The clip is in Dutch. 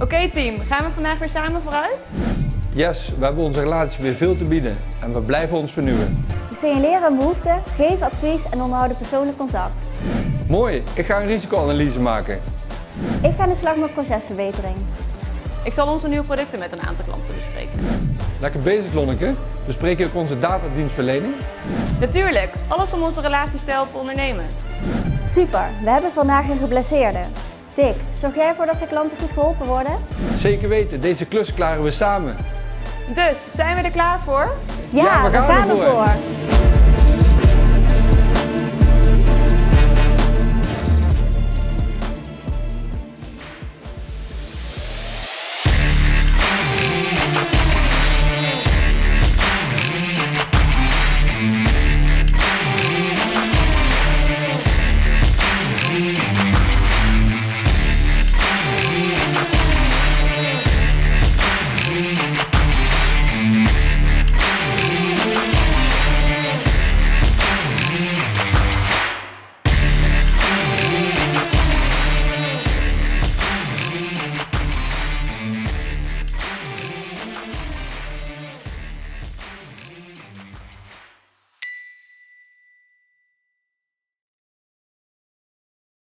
Oké team, gaan we vandaag weer samen vooruit? Yes, we hebben onze relatie weer veel te bieden en we blijven ons vernieuwen. We signaleren een behoefte, geven advies en onderhouden persoonlijk contact. Mooi, ik ga een risicoanalyse maken. Ik ga aan de slag met procesverbetering. Ik zal onze nieuwe producten met een aantal klanten bespreken. Lekker bezig Lonneke. Bespreek je ook onze datadienstverlening? Natuurlijk, alles om onze relaties te helpen ondernemen. Super, we hebben vandaag een geblesseerde. Dick, zorg jij ervoor dat zijn klanten goed geholpen worden? Zeker weten, deze klus klaren we samen. Dus, zijn we er klaar voor? Ja, Ja, we gaan we gaan ervoor. ervoor.